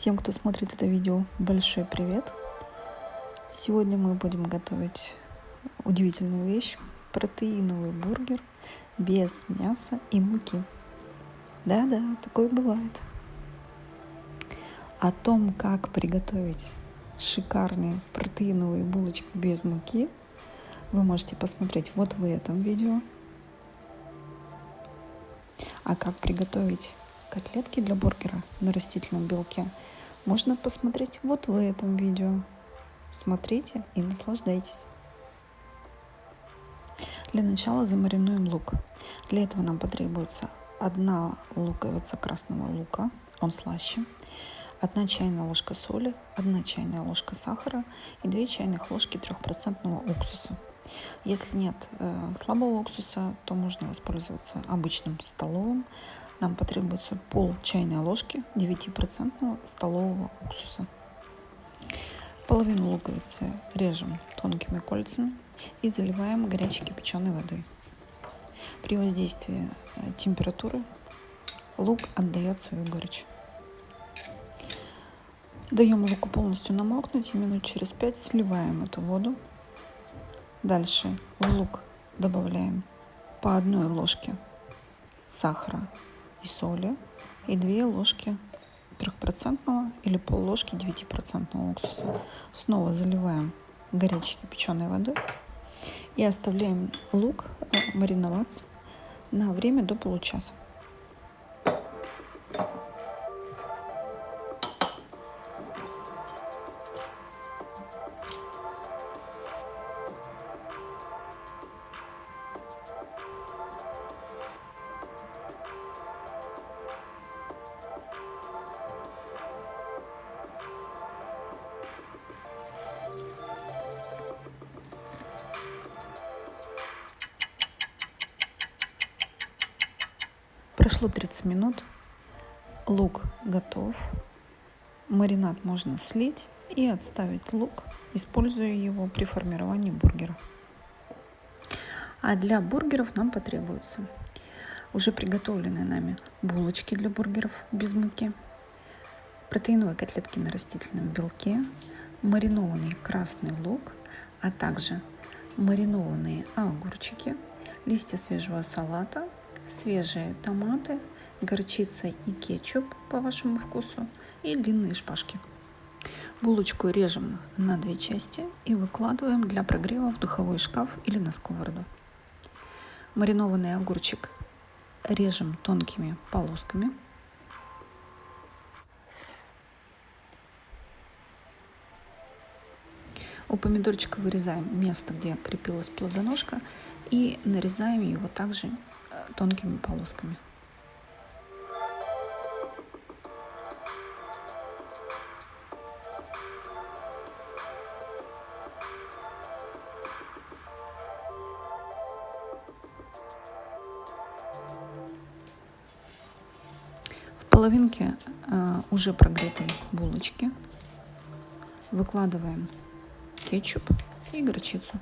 Всем, кто смотрит это видео, большой привет! Сегодня мы будем готовить удивительную вещь – протеиновый бургер без мяса и муки. Да-да, такое бывает. О том, как приготовить шикарные протеиновые булочки без муки, вы можете посмотреть вот в этом видео. А как приготовить котлетки для бургера на растительном белке можно посмотреть вот в этом видео. Смотрите и наслаждайтесь. Для начала замаринуем лук. Для этого нам потребуется одна луковица красного лука, он слаще, одна чайная ложка соли, одна чайная ложка сахара и две чайных ложки трехпроцентного уксуса. Если нет э, слабого уксуса, то можно воспользоваться обычным столовым, нам потребуется пол чайной ложки 9% столового уксуса. Половину луковицы режем тонкими кольцами и заливаем горячей кипяченой водой. При воздействии э, температуры лук отдает свою горечь. Даем луку полностью намокнуть и минут через 5 сливаем эту воду. Дальше в лук добавляем по одной ложке сахара и соли и 2 ложки трехпроцентного или пол ложки 9% уксуса. Снова заливаем горячей кипяченой водой и оставляем лук э, мариноваться на время до получаса. Прошло 30 минут, лук готов, маринад можно слить и отставить лук, используя его при формировании бургера. А для бургеров нам потребуются уже приготовленные нами булочки для бургеров без муки, протеиновые котлетки на растительном белке, маринованный красный лук, а также маринованные огурчики, листья свежего салата, свежие томаты, горчица и кетчуп по вашему вкусу и длинные шпажки. Булочку режем на две части и выкладываем для прогрева в духовой шкаф или на сковороду. Маринованный огурчик режем тонкими полосками. У помидорчика вырезаем место, где крепилась плодоножка и нарезаем его также тонкими полосками. В половинке э, уже прогретой булочки выкладываем кетчуп и горчицу.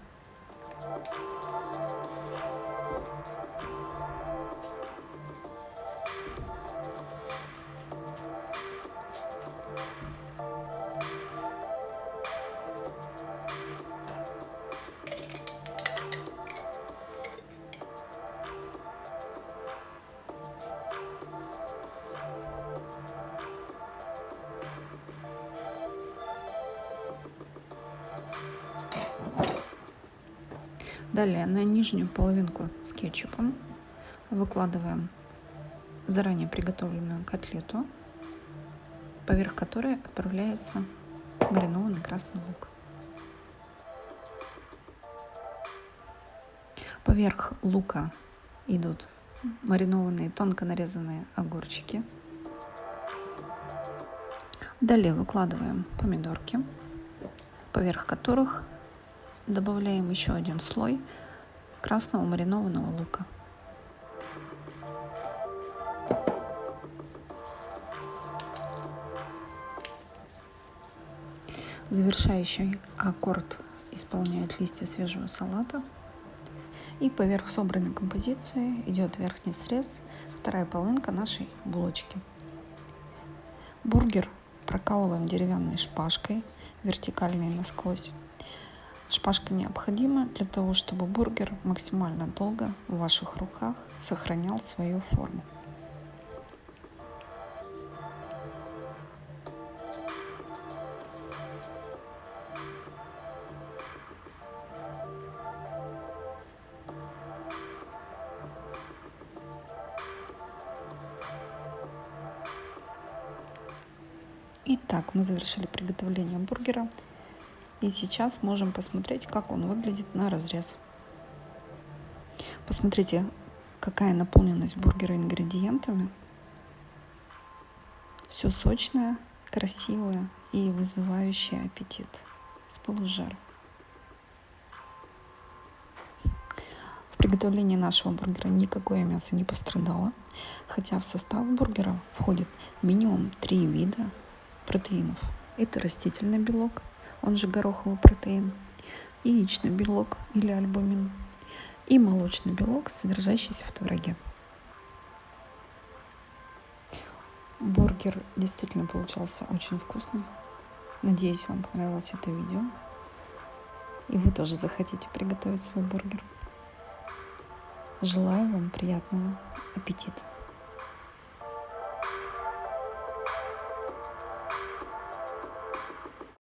Далее на нижнюю половинку с кетчупом выкладываем заранее приготовленную котлету, поверх которой отправляется маринованный красный лук. Поверх лука идут маринованные тонко нарезанные огурчики. Далее выкладываем помидорки, поверх которых добавляем еще один слой красного маринованного лука. Завершающий аккорд исполняют листья свежего салата. И поверх собранной композиции идет верхний срез, вторая половинка нашей булочки. Бургер прокалываем деревянной шпажкой вертикально и насквозь. Шпажка необходима для того, чтобы бургер максимально долго в ваших руках сохранял свою форму. Итак, мы завершили приготовление бургера. И сейчас можем посмотреть, как он выглядит на разрез. Посмотрите, какая наполненность бургера ингредиентами. Все сочное, красивое и вызывающее аппетит с полужара. В приготовлении нашего бургера никакое мясо не пострадало, хотя в состав бургера входит минимум три вида протеинов. Это растительный белок, он же гороховый протеин, яичный белок или альбумин и молочный белок, содержащийся в твороге. Бургер действительно получался очень вкусным. Надеюсь, вам понравилось это видео. И вы тоже захотите приготовить свой бургер. Желаю вам приятного аппетита.